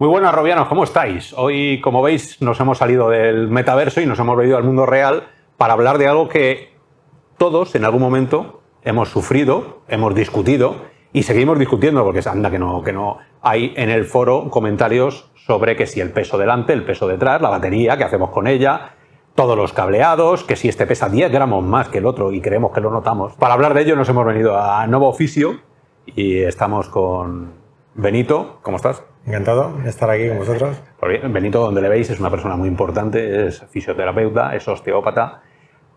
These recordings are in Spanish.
Muy buenas, Robianos, ¿cómo estáis? Hoy, como veis, nos hemos salido del metaverso y nos hemos venido al mundo real para hablar de algo que todos, en algún momento, hemos sufrido, hemos discutido y seguimos discutiendo, porque anda que no, que no hay en el foro comentarios sobre que si el peso delante, el peso detrás, la batería, qué hacemos con ella, todos los cableados, que si este pesa 10 gramos más que el otro y creemos que lo notamos. Para hablar de ello nos hemos venido a Nuevo Oficio y estamos con Benito. ¿Cómo estás? Encantado de estar aquí con vosotros. Pues Benito, donde le veis, es una persona muy importante, es fisioterapeuta, es osteópata,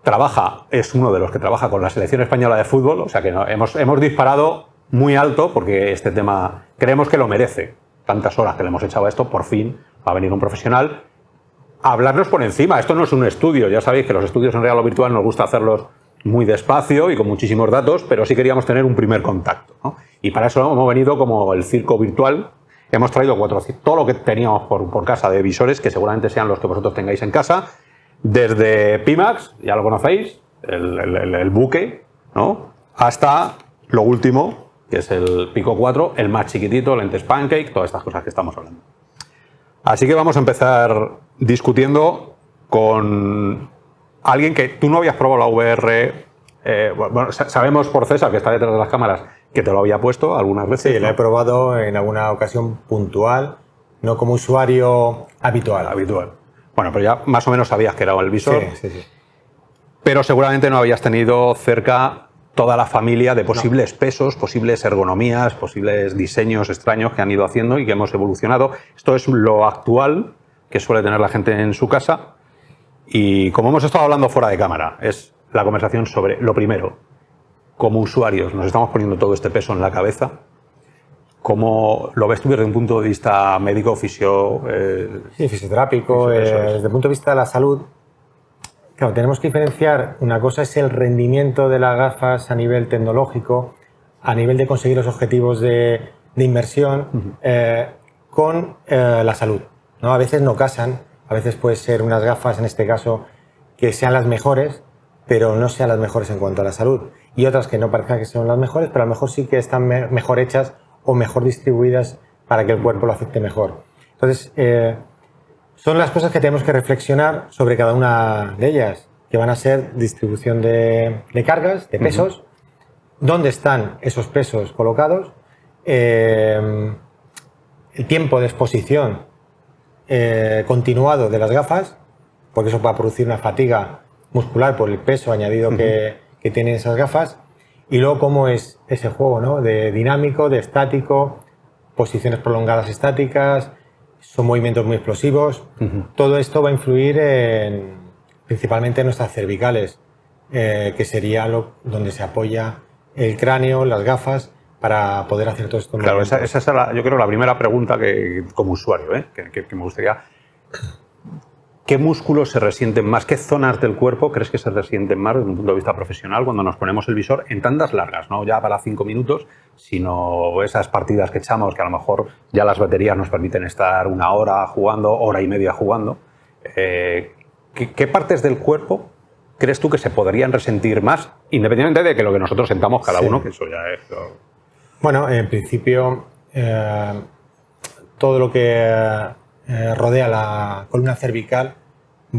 trabaja, es uno de los que trabaja con la selección española de fútbol, o sea que hemos, hemos disparado muy alto porque este tema creemos que lo merece. Tantas horas que le hemos echado a esto, por fin va a venir un profesional a hablarnos por encima. Esto no es un estudio, ya sabéis que los estudios en real o virtual nos gusta hacerlos muy despacio y con muchísimos datos, pero sí queríamos tener un primer contacto. Y para eso hemos venido como el circo virtual, Hemos traído todo lo que teníamos por, casa de visores, que seguramente sean los que vosotros tengáis en casa, desde Pimax, ya lo conocéis, el, buque, ¿no? hasta lo último, que es el Pico 4, el más chiquitito, lentes Pancake, todas estas cosas que estamos hablando. Así que vamos a empezar discutiendo con alguien que tú no habías probado la VR. Eh, bueno, sabemos por César, que está detrás de las cámaras, que te lo había puesto algunas veces. Sí, lo he probado en alguna ocasión puntual, no como usuario habitual. Habitual. Bueno, pero ya más o menos sabías que era el visor. Sí, sí, sí. Pero seguramente no habías tenido cerca toda la familia de posibles pesos, posibles ergonomías, posibles diseños extraños que han ido haciendo y que hemos evolucionado. Esto es lo actual que suele tener la gente en su casa. Y como hemos estado hablando fuera de cámara, es la conversación sobre lo primero, como usuarios nos estamos poniendo todo este peso en la cabeza. ¿Cómo lo ves tú desde un punto de vista médico, fisio, eh, sí, fisioterápico? Eh, desde el punto de vista de la salud, claro, tenemos que diferenciar, una cosa es el rendimiento de las gafas a nivel tecnológico, a nivel de conseguir los objetivos de, inversión, eh, con la salud. ¿no? A veces no casan, a veces puede ser unas gafas, en este caso, que sean las mejores, pero no sean las mejores en cuanto a la salud. Y otras que no parezcan que sean las mejores, pero a lo mejor sí que están mejor hechas o mejor distribuidas para que el cuerpo lo acepte mejor. Entonces, eh, son las cosas que tenemos que reflexionar sobre cada una de ellas, que van a ser distribución de, cargas, de pesos, dónde están esos pesos colocados, eh, el tiempo de exposición eh, continuado de las gafas, porque eso va a producir una fatiga muscular por el peso añadido que, que tienen esas gafas y luego cómo es ese juego, ¿no? De dinámico, de estático, posiciones prolongadas estáticas, son movimientos muy explosivos. Todo esto va a influir en, principalmente en nuestras cervicales, eh, que sería lo, donde se apoya el cráneo, las gafas, para poder hacer todo esto. Claro, esa, esa, es la, yo creo la primera pregunta que como usuario, ¿eh? que, que me gustaría ¿Qué músculos se resienten más? ¿Qué zonas del cuerpo crees que se resienten más desde un punto de vista profesional cuando nos ponemos el visor en tandas largas? No ya para cinco minutos, sino esas partidas que echamos que a lo mejor ya las baterías nos permiten estar una hora jugando, hora y media jugando. Eh, ¿qué, partes del cuerpo crees tú que se podrían resentir más, independientemente de que lo que nosotros sentamos cada uno, que eso ya es... Bueno, en principio, eh, todo lo que eh, rodea la columna cervical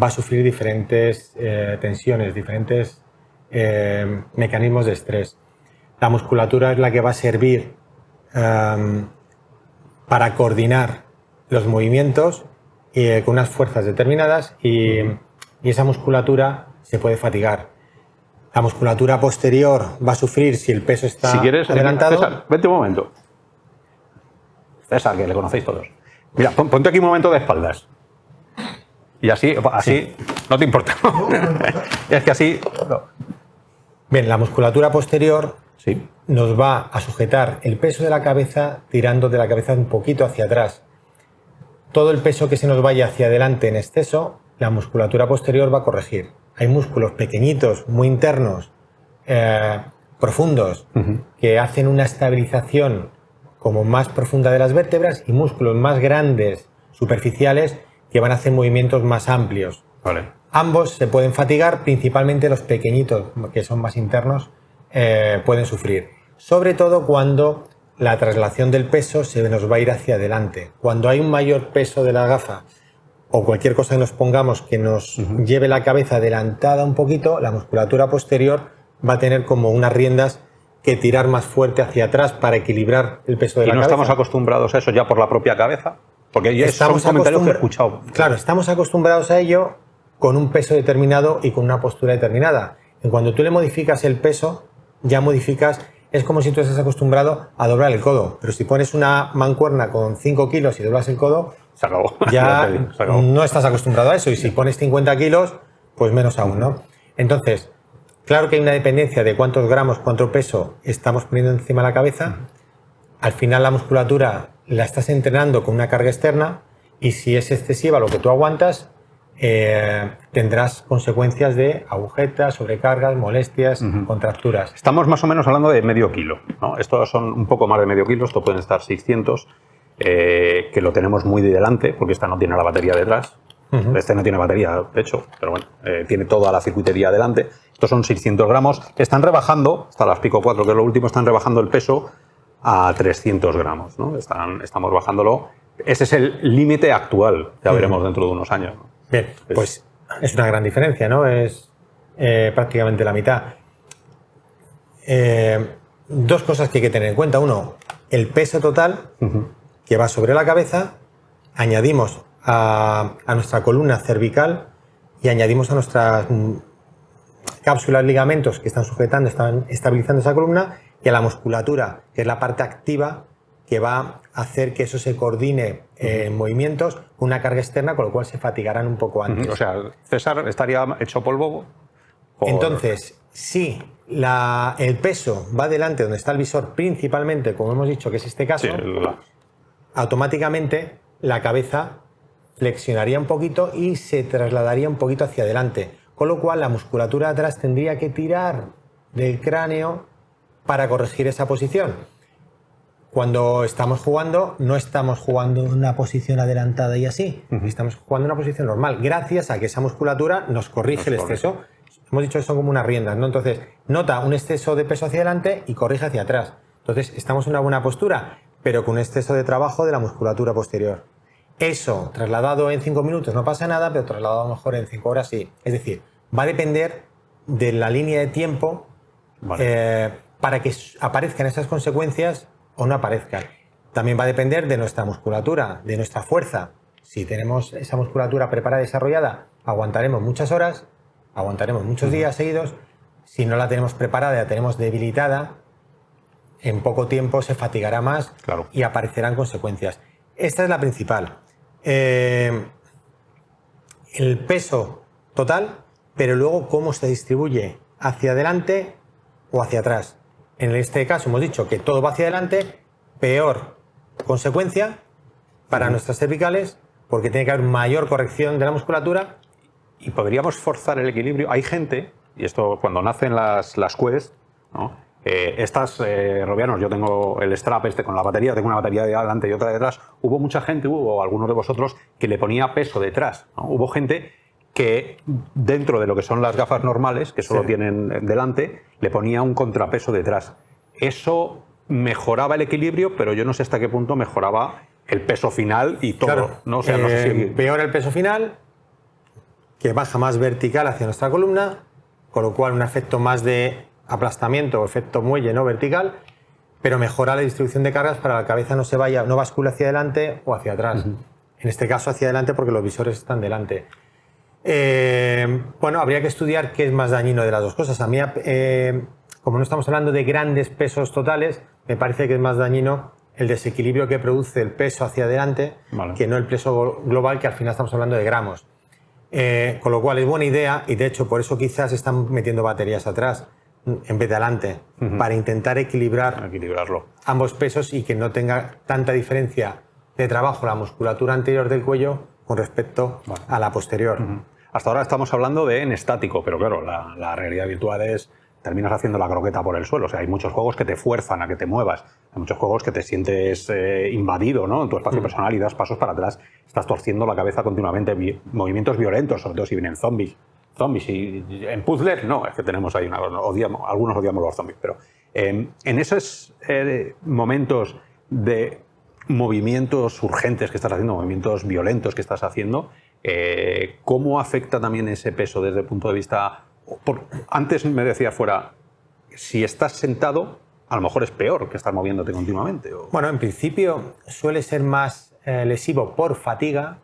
va a sufrir diferentes eh, tensiones, diferentes eh, mecanismos de estrés. La musculatura es la que va a servir em, para coordinar los movimientos con unas fuerzas determinadas y, esa musculatura se puede fatigar. La musculatura posterior va a sufrir si el peso está si quieres, adelantado. César, vente un momento. César, que le conocéis todos. Mira, ponte aquí un momento de espaldas. Y así, así, no te importa. es que así... Bien, la musculatura posterior sí. nos va a sujetar el peso de la cabeza tirando de la cabeza un poquito hacia atrás. Todo el peso que se nos vaya hacia adelante en exceso, la musculatura posterior va a corregir. Hay músculos pequeñitos, muy internos, eh, profundos, que hacen una estabilización como más profunda de las vértebras y músculos más grandes, superficiales, que van a hacer movimientos más amplios. Ambos se pueden fatigar, principalmente los pequeñitos, que son más internos, eh, pueden sufrir. Sobre todo cuando la traslación del peso se nos va a ir hacia adelante. Cuando hay un mayor peso de la gafa o cualquier cosa que nos pongamos que nos lleve la cabeza adelantada un poquito, la musculatura posterior va a tener como unas riendas que tirar más fuerte hacia atrás para equilibrar el peso de la cabeza. ¿Y no estamos acostumbrados a eso ya por la propia cabeza? Porque ya estamos son comentarios que he escuchado. Claro, estamos acostumbrados a ello con un peso determinado y con una postura determinada. En cuando tú le modificas el peso, ya modificas, es como si tú estás acostumbrado a doblar el codo. Pero si pones una mancuerna con 5 kilos y doblas el codo, se acabó. ya no estás acostumbrado a eso. Y si pones 50 kilos, pues menos aún, ¿no? Entonces, claro que hay una dependencia de cuántos gramos, cuánto peso estamos poniendo encima de la cabeza. Al final la musculatura la estás entrenando con una carga externa y si es excesiva lo que tú aguantas, eh, tendrás consecuencias de agujetas, sobrecargas, molestias, contracturas. Estamos más o menos hablando de medio kilo. ¿no? Estos son un poco más de medio kilo, esto pueden estar 600, eh, que lo tenemos muy de delante, porque esta no tiene la batería detrás. Este no tiene batería, de hecho, pero bueno, eh, tiene toda la circuitería delante. Estos son 600 gramos. Están rebajando, hasta las Pico 4, que es lo último, están rebajando el peso a 300 gramos. ¿no? Están, estamos bajándolo. Ese es el límite actual, ya veremos dentro de unos años. Bien, pues es una gran diferencia, ¿no? Es eh, prácticamente la mitad. Eh, dos cosas que hay que tener en cuenta. Uno, el peso total que va sobre la cabeza, añadimos a, nuestra columna cervical y añadimos a nuestras mm, cápsulas, ligamentos que están sujetando, están estabilizando esa columna y a la musculatura, que es la parte activa que va a hacer que eso se coordine en movimientos con una carga externa, con lo cual se fatigarán un poco antes. O sea, César estaría hecho polvo. Entonces, si el peso va delante donde está el visor, principalmente, como hemos dicho que es este caso, automáticamente la cabeza flexionaría un poquito y se trasladaría un poquito hacia adelante. Con lo cual la musculatura de atrás tendría que tirar del cráneo para corregir esa posición. Cuando estamos jugando, no estamos jugando en una posición adelantada y así, estamos jugando en una posición normal, gracias a que esa musculatura nos corrige el exceso. Hemos dicho que son como unas riendas, ¿no? Entonces, nota un exceso de peso hacia adelante y corrige hacia atrás. Entonces, estamos en una buena postura, pero con un exceso de trabajo de la musculatura posterior. Eso, trasladado en 5 minutos no pasa nada, pero trasladado mejor en 5 horas sí. Es decir, va a depender de la línea de tiempo eh, para que aparezcan esas consecuencias o no aparezcan. También va a depender de nuestra musculatura, de nuestra fuerza. Si tenemos esa musculatura preparada y desarrollada, aguantaremos muchas horas, aguantaremos muchos días seguidos. Si no la tenemos preparada, la tenemos debilitada, en poco tiempo se fatigará más y aparecerán consecuencias. Esta es la principal. Eh, el peso total, pero luego cómo se distribuye hacia adelante o hacia atrás. En este caso hemos dicho que todo va hacia adelante, peor consecuencia para nuestras cervicales, porque tiene que haber mayor corrección de la musculatura. Y podríamos forzar el equilibrio. Hay gente, y esto cuando nacen las, las quests, eh, estas, eh, Robianos, yo tengo el strap este con la batería, tengo una batería de adelante y otra de detrás. Hubo mucha gente, hubo algunos de vosotros, que le ponía peso detrás. Hubo gente que dentro de lo que son las gafas normales, que solo tienen delante, le ponía un contrapeso detrás. Eso mejoraba el equilibrio, pero yo no sé hasta qué punto mejoraba el peso final y todo. ¿no? O sea, no sé si... Eh, peor el peso final, que baja más vertical hacia nuestra columna, con lo cual un efecto más de aplastamiento o efecto muelle no vertical, pero mejora la distribución de cargas para que la cabeza no se vaya, no bascule hacia adelante o hacia atrás. En este caso hacia adelante porque los visores están delante. Eh, bueno, habría que estudiar qué es más dañino de las dos cosas. A mí, eh, como no estamos hablando de grandes pesos totales, me parece que es más dañino el desequilibrio que produce el peso hacia adelante que no el peso global, que al final estamos hablando de gramos. Eh, con lo cual es buena idea y de hecho por eso quizás están metiendo baterías atrás en vez de adelante, para intentar equilibrar Equilibrarlo. ambos pesos y que no tenga tanta diferencia de trabajo la musculatura anterior del cuello con respecto a la posterior. Hasta ahora estamos hablando de en estático, pero claro, la, realidad virtual es terminas haciendo la croqueta por el suelo. O sea, hay muchos juegos que te fuerzan a que te muevas. Hay muchos juegos que te sientes eh, invadido ¿no? en tu espacio personal y das pasos para atrás. Estás torciendo la cabeza continuamente. movimientos violentos, sobre todo si vienen zombies. Zombies y en puzzles, no, es que tenemos ahí una. Odiamos, algunos odiamos los zombies, pero en esos eh, momentos de movimientos urgentes que estás haciendo, movimientos violentos que estás haciendo, eh, ¿cómo afecta también ese peso desde el punto de vista... antes me decía fuera, si estás sentado, a lo mejor es peor que estar moviéndote continuamente. Bueno, en principio suele ser más eh, lesivo por fatiga,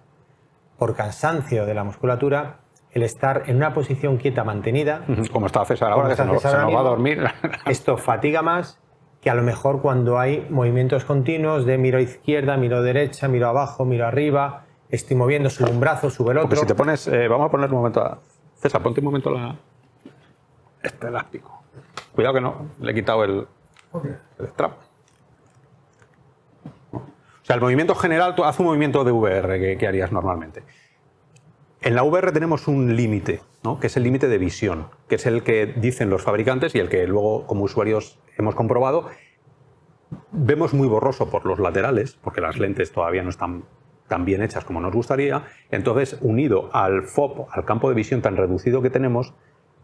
por cansancio de la musculatura, el estar en una posición quieta mantenida. Como está César ahora, que se, nos, va a dormir. Esto fatiga más que a lo mejor cuando hay movimientos continuos de miro izquierda, miro derecha, miro abajo, miro arriba, estoy moviendo, subo un brazo, sube el otro. Porque si te pones, eh, vamos a poner un momento a... César, ponte un momento la... este elástico. Cuidado que no, le he quitado el, el strap. O sea, el movimiento general, tú haz un movimiento de VR que harías normalmente. En la VR tenemos un límite, ¿no? que es el límite de visión, que es el que dicen los fabricantes y el que luego como usuarios hemos comprobado. Vemos muy borroso por los laterales, porque las lentes todavía no están tan bien hechas como nos gustaría. Entonces, unido al FOP, al campo de visión tan reducido que tenemos,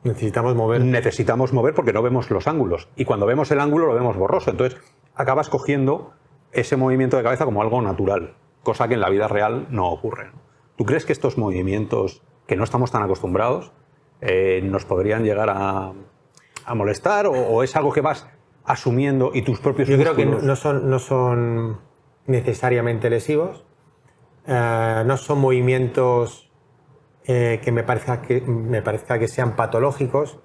necesitamos mover. Necesitamos mover porque no vemos los ángulos. Y cuando vemos el ángulo lo vemos borroso. Entonces, acabas cogiendo ese movimiento de cabeza como algo natural, cosa que en la vida real no ocurre. ¿Tú crees que estos movimientos, que no estamos tan acostumbrados, eh, nos podrían llegar a, molestar o, es algo que vas asumiendo y tus propios Yo creo que no son, no son necesariamente lesivos, eh, no son movimientos eh, que, me parezca que me parezca que sean patológicos,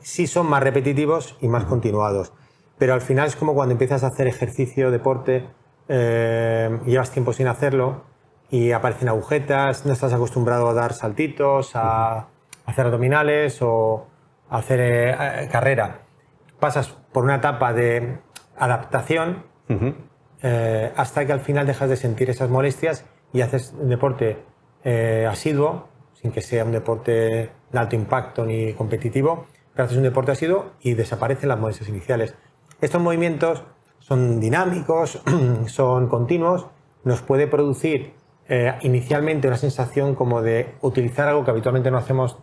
sí son más repetitivos y más continuados, pero al final es como cuando empiezas a hacer ejercicio, deporte, llevas tiempo sin hacerlo, y aparecen agujetas, no estás acostumbrado a dar saltitos, a hacer abdominales o a hacer eh, carrera. Pasas por una etapa de adaptación eh, hasta que al final dejas de sentir esas molestias y haces un deporte eh, asiduo, sin que sea un deporte de alto impacto ni competitivo, pero haces un deporte asiduo y desaparecen las molestias iniciales. Estos movimientos son dinámicos, son continuos, nos puede producir eh, inicialmente una sensación como de utilizar algo que habitualmente no hacemos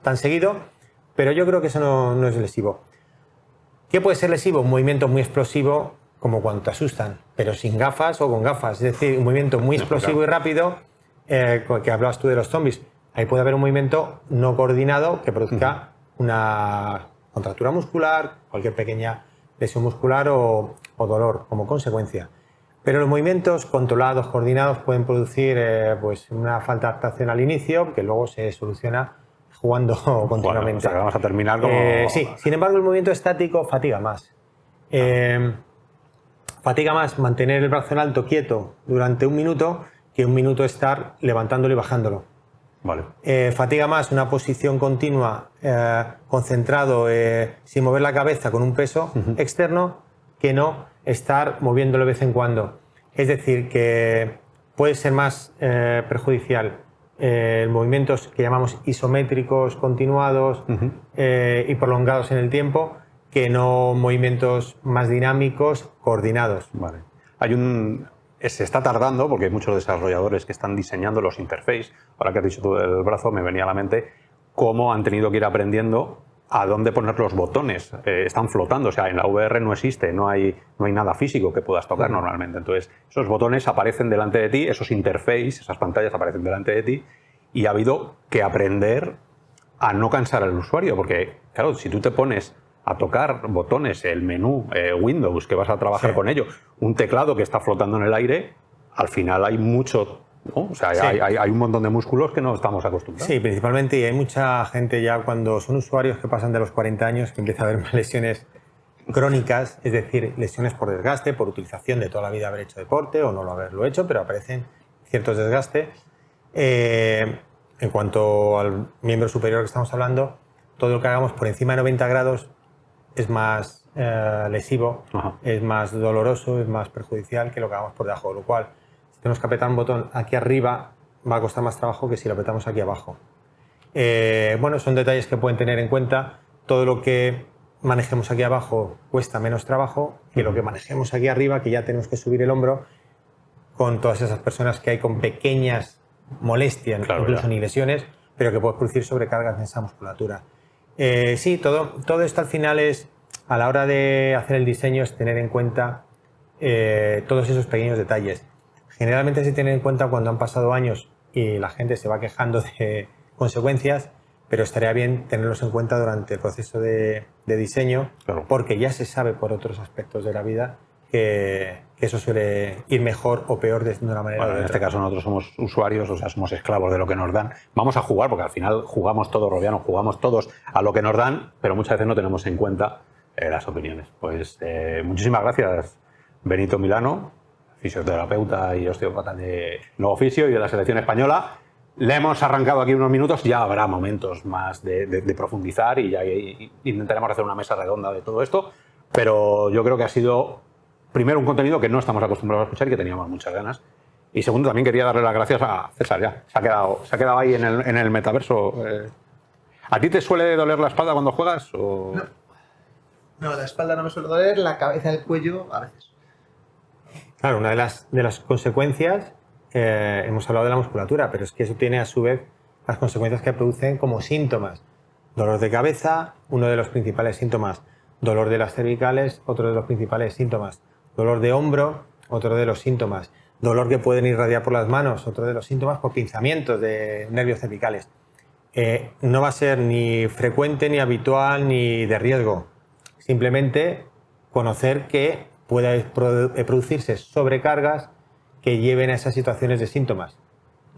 tan seguido, pero yo creo que eso no, es lesivo. ¿Qué puede ser lesivo? Un movimiento muy explosivo como cuando te asustan, pero sin gafas o con gafas. Es decir, un movimiento muy explosivo y rápido, eh, que hablabas tú de los zombies. Ahí puede haber un movimiento no coordinado que produzca una contractura muscular, cualquier pequeña lesión muscular o dolor como consecuencia. Pero los movimientos controlados, coordinados, pueden producir eh, pues una falta de adaptación al inicio, que luego se soluciona jugando continuamente. vamos a terminar como... Eh, sí, sin embargo el movimiento estático fatiga más. Eh, fatiga más mantener el brazo en alto quieto durante un minuto que un minuto estar levantándolo y bajándolo. Vale. fatiga más una posición continua, concentrado, sin mover la cabeza con un peso externo, que no estar moviéndolo de vez en cuando. Es decir, que puede ser más eh, perjudicial eh, movimientos que llamamos isométricos continuados eh, y prolongados en el tiempo que no movimientos más dinámicos coordinados. Vale. Hay un, se está tardando porque hay muchos desarrolladores que están diseñando los interfaces. Ahora que has dicho tú del brazo, me venía a la mente cómo han tenido que ir aprendiendo a dónde poner los botones. Eh, están flotando, o sea, en la VR no existe, no hay, no hay nada físico que puedas tocar normalmente. Entonces, esos botones aparecen delante de ti, esos interfaces, esas pantallas aparecen delante de ti y ha habido que aprender a no cansar al usuario, porque, claro, si tú te pones a tocar botones, el menú, eh, Windows, que vas a trabajar con ello, un teclado que está flotando en el aire, al final hay mucho o sea, hay, un montón de músculos que no estamos acostumbrados. Sí, principalmente, y hay mucha gente ya cuando son usuarios que pasan de los 40 años que empieza a haber lesiones crónicas, es decir, lesiones por desgaste, por utilización de toda la vida haber hecho deporte o no lo haberlo hecho, pero aparecen ciertos desgastes. Eh, en cuanto al miembro superior que estamos hablando, todo lo que hagamos por encima de 90 grados es más eh, lesivo, es más doloroso, es más perjudicial que lo que hagamos por debajo, lo cual tenemos que apretar un botón aquí arriba, va a costar más trabajo que si lo apretamos aquí abajo. Eh, bueno, son detalles que pueden tener en cuenta. Todo lo que manejemos aquí abajo cuesta menos trabajo que lo que manejemos aquí arriba, que ya tenemos que subir el hombro con todas esas personas que hay con pequeñas molestias, incluso ni lesiones, pero que pueden producir sobrecargas en esa musculatura. Eh, sí, todo, todo esto al final es a la hora de hacer el diseño es tener en cuenta eh, todos esos pequeños detalles. Generalmente se tiene en cuenta cuando han pasado años y la gente se va quejando de consecuencias, pero estaría bien tenerlos en cuenta durante el proceso de, diseño, porque ya se sabe por otros aspectos de la vida que, eso suele ir mejor o peor de una manera. Bueno, en este caso nosotros somos usuarios, o sea, somos esclavos de lo que nos dan. Vamos a jugar, porque al final jugamos todos, Robiano, jugamos todos a lo que nos dan, pero muchas veces no tenemos en cuenta eh, las opiniones. Pues eh, muchísimas gracias, Benito Milano, fisioterapeuta y osteópata de Nuevo Oficio y de la selección española. Le hemos arrancado aquí unos minutos, ya habrá momentos más de, profundizar y ya intentaremos hacer una mesa redonda de todo esto, pero yo creo que ha sido primero, un contenido que no estamos acostumbrados a escuchar y que teníamos muchas ganas. Y segundo, también quería darle las gracias a César, ya. Se ha quedado, se ha quedado ahí en el, el metaverso. Eh. ¿A ti te suele doler la espalda cuando juegas? O... No. la espalda no me suele doler, la cabeza, el cuello, a veces. Claro, una de las, de las consecuencias, eh, hemos hablado de la musculatura, pero es que eso tiene a su vez las consecuencias que producen como síntomas. Dolor de cabeza, uno de los principales síntomas. Dolor de las cervicales, otro de los principales síntomas Dolor de hombro, otro de los síntomas. Dolor que pueden irradiar por las manos, otro de los síntomas por pinzamientos de nervios cervicales. Eh, no va a ser ni frecuente, ni habitual, ni de riesgo. Simplemente conocer que puede eh, producirse sobrecargas que lleven a esas situaciones de síntomas.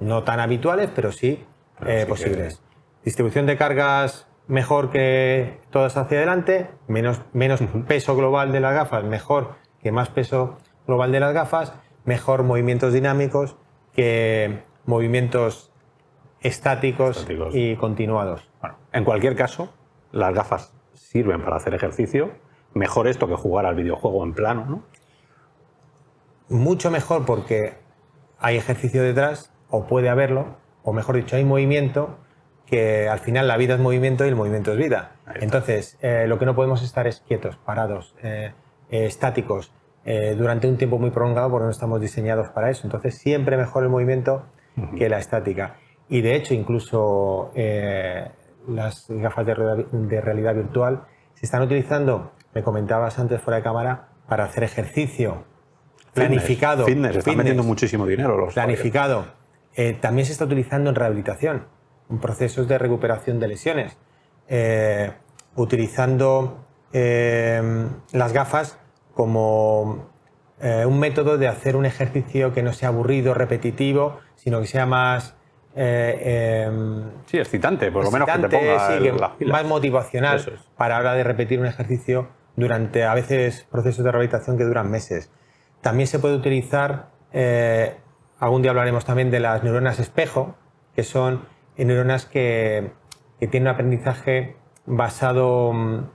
No tan habituales, pero sí, eh, posibles. Distribución de cargas mejor que todas hacia adelante, menos, menos peso global de las gafas, mejor que más peso global de las gafas, mejor movimientos dinámicos que movimientos estáticos, y continuados. Bueno, en cualquier caso, las gafas sirven para hacer ejercicio. Mejor esto que jugar al videojuego en plano, ¿no? Mucho mejor porque hay ejercicio detrás, o puede haberlo, o mejor dicho, hay movimiento, que al final la vida es movimiento y el movimiento es vida. Entonces, eh, lo que no podemos estar es quietos, parados. Eh, eh, estáticos durante un tiempo muy prolongado porque no estamos diseñados para eso. Entonces siempre mejor el movimiento que la estática. Y de hecho incluso las gafas de, realidad virtual se están utilizando, me comentabas antes fuera de cámara, para hacer ejercicio. Planificado. Fitness, están metiendo muchísimo dinero los Planificado. también se está utilizando en rehabilitación, en procesos de recuperación de lesiones, utilizando las gafas como eh, un método de hacer un ejercicio que no sea aburrido, repetitivo, sino que sea más... Eh, em, sí, excitante, por lo menos que te ponga más motivacional para la hora de repetir un ejercicio durante a veces procesos de rehabilitación que duran meses. También se puede utilizar, eh, algún día hablaremos también de las neuronas espejo, que son neuronas que, que tienen un aprendizaje basado mm,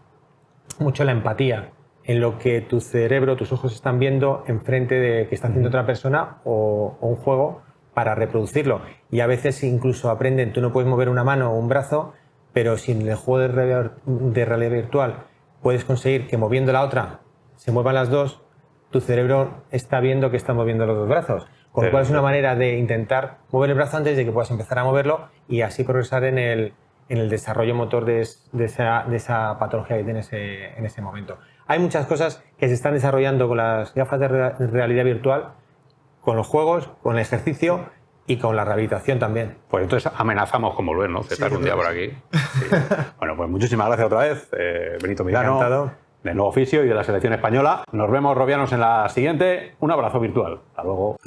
mucho en la empatía en lo que tu cerebro, tus ojos están viendo enfrente de que está haciendo otra persona o, un juego para reproducirlo. Y a veces incluso aprenden, tú no puedes mover una mano o un brazo, pero si en el juego de realidad, de realidad virtual puedes conseguir que moviendo la otra se muevan las dos, tu cerebro está viendo que está moviendo los dos brazos. Con lo cual es una manera de intentar mover el brazo antes de que puedas empezar a moverlo y así progresar en el, en el desarrollo motor de, esa, de, esa, patología que tienes en ese momento. Hay muchas cosas que se están desarrollando con las gafas de realidad virtual, con los juegos, con el ejercicio y con la rehabilitación también. Pues entonces amenazamos con volver, ¿no? Cetar sí, un día por aquí. Bueno, pues muchísimas gracias otra vez, eh, Benito Milano, del nuevo oficio y de la selección española. Nos vemos, Robianos, en la siguiente. Un abrazo virtual. Hasta luego.